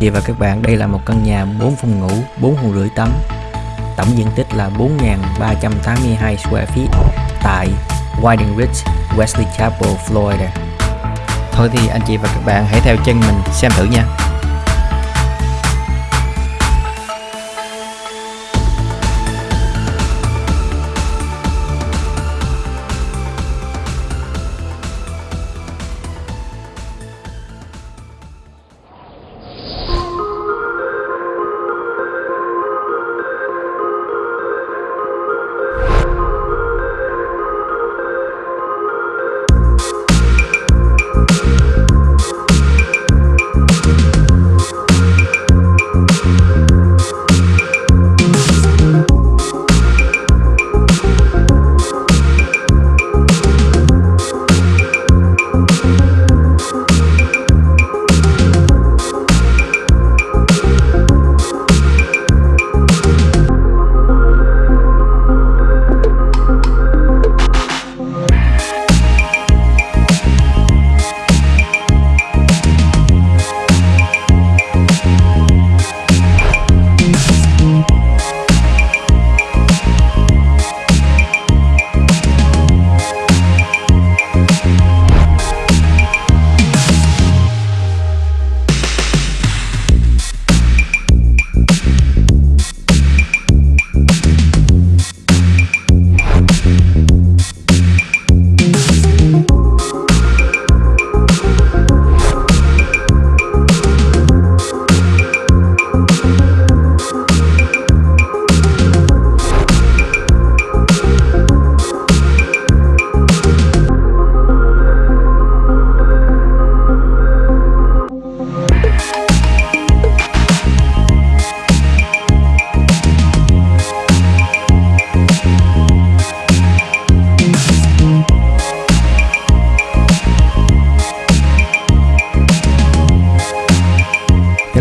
Chị và các bạn, đây là một căn nhà 4 phòng ngủ, 4 phòng rưỡi tắm. Tổng diện tích là 4.382 square feet tại Whiting Ridge, Wesley Chapel, Florida. Thôi thì anh chị và các bạn hãy theo chân mình xem thử nha.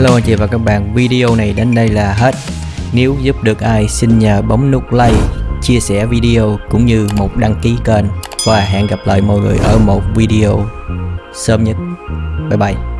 Hello anh chị và các bạn, video này đến đây là hết. Nếu giúp được ai xin nhờ bấm nút like, chia sẻ video cũng như một đăng ký kênh và hẹn gặp lại mọi người ở một video sớm nhất. Bye bye.